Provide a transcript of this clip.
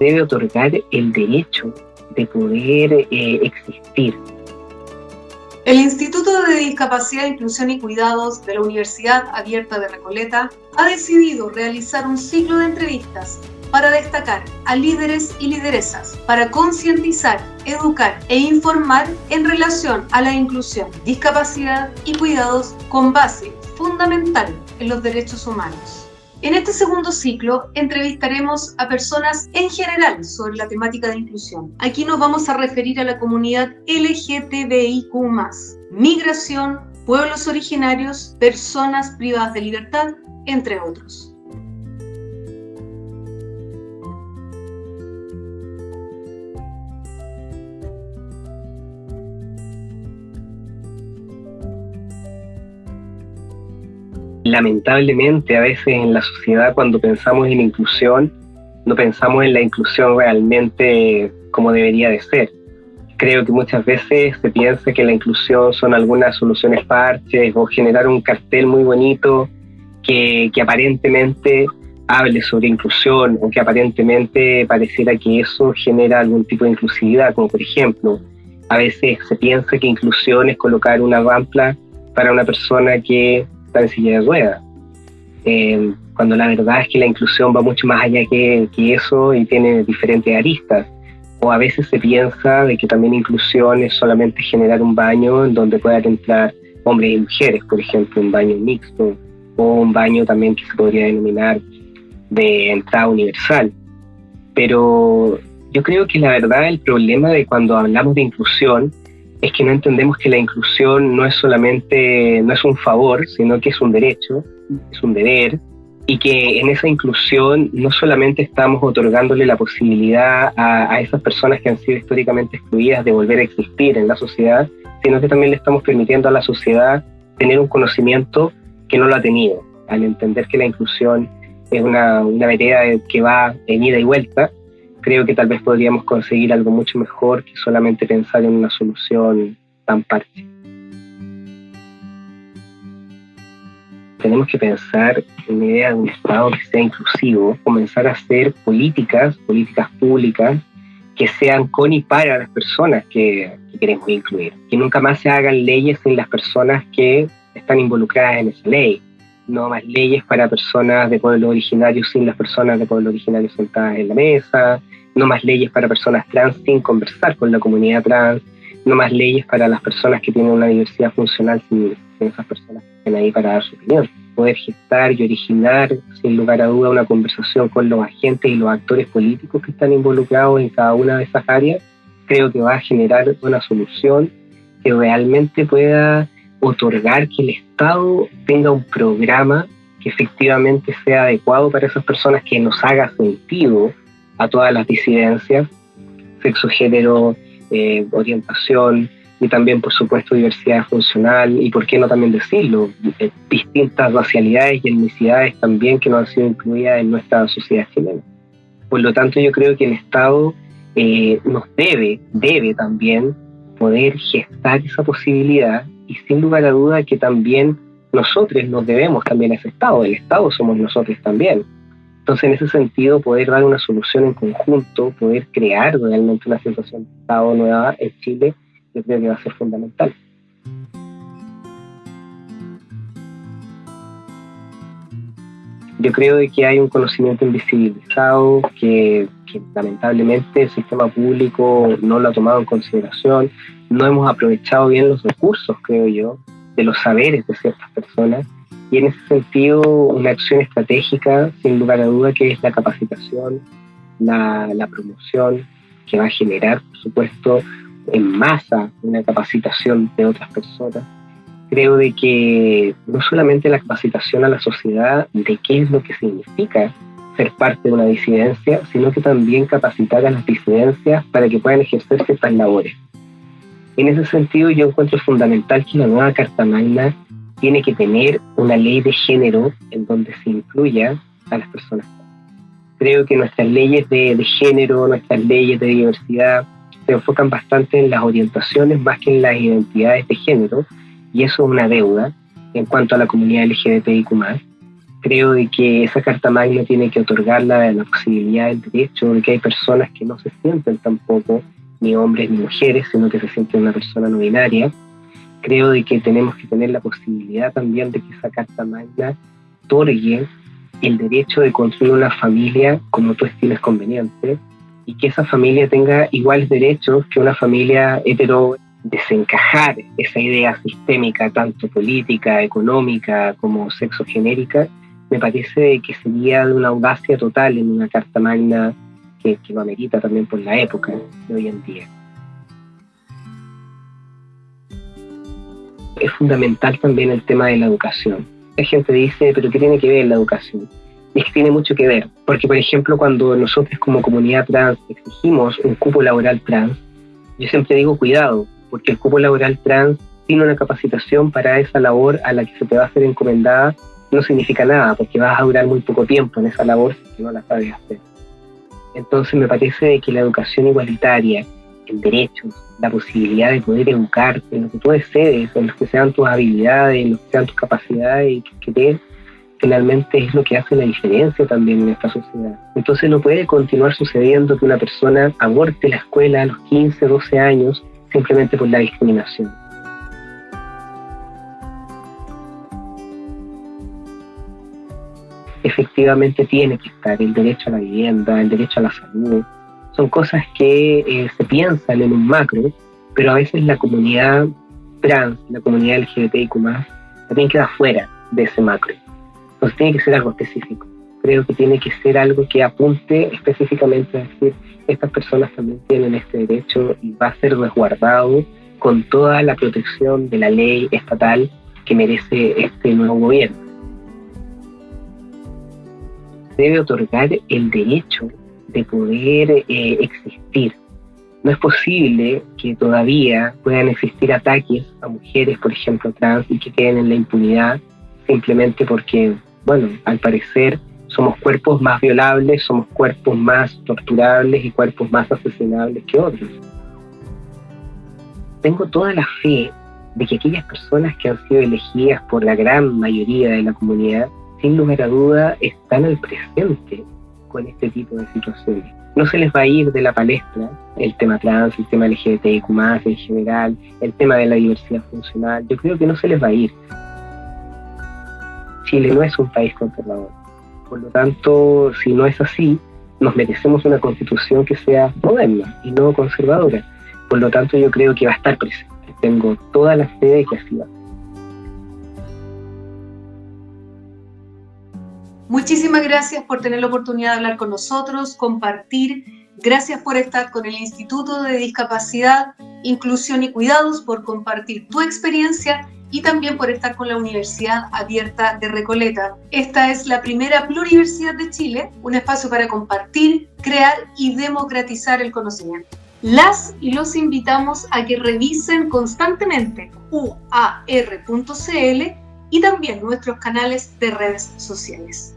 debe otorgar el derecho de poder eh, existir. El Instituto de Discapacidad, Inclusión y Cuidados de la Universidad Abierta de Recoleta ha decidido realizar un ciclo de entrevistas para destacar a líderes y lideresas, para concientizar, educar e informar en relación a la inclusión, discapacidad y cuidados con base fundamental en los derechos humanos. En este segundo ciclo entrevistaremos a personas en general sobre la temática de inclusión. Aquí nos vamos a referir a la comunidad LGTBIQ, migración, pueblos originarios, personas privadas de libertad, entre otros. Lamentablemente a veces en la sociedad cuando pensamos en inclusión, no pensamos en la inclusión realmente como debería de ser. Creo que muchas veces se piensa que la inclusión son algunas soluciones parches o generar un cartel muy bonito que, que aparentemente hable sobre inclusión o que aparentemente pareciera que eso genera algún tipo de inclusividad, como por ejemplo, a veces se piensa que inclusión es colocar una rampla para una persona que en silla de ruedas. Eh, cuando la verdad es que la inclusión va mucho más allá que, que, eso y tiene diferentes aristas. O a veces se piensa de que también inclusión es solamente generar un baño en donde puedan entrar hombres y mujeres, por ejemplo, un baño mixto, o un baño también que se podría denominar de entrada universal. Pero yo creo que la verdad el problema de cuando hablamos de inclusión es que no entendemos que la inclusión no es solamente, no es un favor, sino que es un derecho, es un deber, y que en esa inclusión no solamente estamos otorgándole la posibilidad a, esas personas que han sido históricamente excluidas de volver a existir en la sociedad, sino que también le estamos permitiendo a la sociedad tener un conocimiento que no lo ha tenido, al entender que la inclusión es una, una vereda que va en ida y vuelta creo que tal vez podríamos conseguir algo mucho mejor que solamente pensar en una solución tan parche. Tenemos que pensar en una idea de un Estado que sea inclusivo, comenzar a hacer políticas, políticas públicas, que sean con y para las personas que, que queremos incluir. Que nunca más se hagan leyes sin las personas que están involucradas en esa ley no más leyes para personas de pueblos originarios sin las personas de pueblos originarios sentadas en la mesa, no más leyes para personas trans sin conversar con la comunidad trans, no más leyes para las personas que tienen una diversidad funcional sin, esas personas que estén ahí para dar su opinión. Poder gestar y originar, sin lugar a duda, una conversación con los agentes y los actores políticos que están involucrados en cada una de esas áreas, creo que va a generar una solución que realmente pueda otorgar que el Estado tenga un programa que efectivamente sea adecuado para esas personas, que nos haga sentido a todas las disidencias, sexo, género, eh, orientación y también, por supuesto, diversidad funcional y, por qué no también decirlo, eh, distintas racialidades y etnicidades también que no han sido incluidas en nuestra sociedad chilena. Por lo tanto, yo creo que el Estado eh, nos debe, debe también poder gestar esa posibilidad y sin lugar a duda que también nosotros nos debemos también a ese Estado, el Estado somos nosotros también. Entonces, en ese sentido, poder dar una solución en conjunto, poder crear realmente una sensación de Estado nueva en Chile, yo creo que va a ser fundamental. Yo creo que hay un conocimiento invisibilizado que, que lamentablemente el sistema público no lo ha tomado en consideración no hemos aprovechado bien los recursos, creo yo, de los saberes de ciertas personas. Y en ese sentido, una acción estratégica, sin lugar a duda, que es la capacitación, la, la promoción, que va a generar, por supuesto, en masa una capacitación de otras personas. Creo de que no solamente la capacitación a la sociedad de qué es lo que significa ser parte de una disidencia, sino que también capacitar a las disidencias para que puedan ejercer ciertas labores. En ese sentido, yo encuentro fundamental que la nueva Carta Magna tiene que tener una ley de género en donde se incluya a las personas. Creo que nuestras leyes de, género, nuestras leyes de diversidad, se enfocan bastante en las orientaciones más que en las identidades de género, y eso es una deuda en cuanto a la comunidad LGBTIQ. Creo de que esa Carta Magna tiene que otorgarla la posibilidad del derecho de que hay personas que no se sienten tampoco ni hombres ni mujeres, sino que se sienten una persona no binaria. Creo de que tenemos que tener la posibilidad también de que esa Carta Magna otorgue el derecho de construir una familia como tú estimes conveniente y que esa familia tenga iguales derechos que una familia hetero desencajar esa idea sistémica, tanto política, económica como sexogenérica, me parece que sería de una audacia total en una carta magna que, que lo amerita también por la época de hoy en día. Es fundamental también el tema de la educación. La gente dice, pero ¿qué tiene que ver la educación? es que tiene mucho que ver, porque por ejemplo cuando nosotros como comunidad trans exigimos un cupo laboral trans, yo siempre digo cuidado, porque el cupo laboral trans tiene una capacitación para esa labor a la que se te va a hacer encomendada no significa nada, porque vas a durar muy poco tiempo en esa labor si no la sabes hacer. Entonces me parece que la educación igualitaria, el derecho, la posibilidad de poder educarte lo que tú desees, lo que sean tus habilidades, lo que sean tus capacidades y que te finalmente es lo que hace la diferencia también en esta sociedad. Entonces no puede continuar sucediendo que una persona aborte la escuela a los 15, 12 años simplemente por la discriminación. Efectivamente tiene que estar el derecho a la vivienda, el derecho a la salud. Son cosas que eh, se piensan en un macro, pero a veces la comunidad trans, la comunidad LGBTIQ+, también queda fuera de ese macro. Entonces tiene que ser algo específico. Creo que tiene que ser algo que apunte específicamente a decir, estas personas también tienen este derecho y va a ser resguardado con toda la protección de la ley estatal que merece este nuevo gobierno. Debe otorgar el derecho de poder eh, existir. No es posible que todavía puedan existir ataques a mujeres, por ejemplo, trans, y que queden en la impunidad simplemente porque bueno, al parecer somos cuerpos más violables, somos cuerpos más torturables y cuerpos más asesinables que otros. Tengo toda la fe de que aquellas personas que han sido elegidas por la gran mayoría de la comunidad, sin lugar a duda, están al presente con este tipo de situaciones. No se les va a ir de la palestra el tema trans, el tema LGBTIQ, en general, el tema de la diversidad funcional. Yo creo que no se les va a ir. Chile no es un país conservador. Por lo tanto, si no es así, nos merecemos una constitución que sea moderna y no conservadora. Por lo tanto, yo creo que va a estar presente. Tengo toda la fe de que así va. Muchísimas gracias por tener la oportunidad de hablar con nosotros, compartir. Gracias por estar con el Instituto de Discapacidad, Inclusión y Cuidados, por compartir tu experiencia y también por estar con la Universidad Abierta de Recoleta. Esta es la primera pluriversidad de Chile, un espacio para compartir, crear y democratizar el conocimiento. Las y los invitamos a que revisen constantemente uar.cl y también nuestros canales de redes sociales.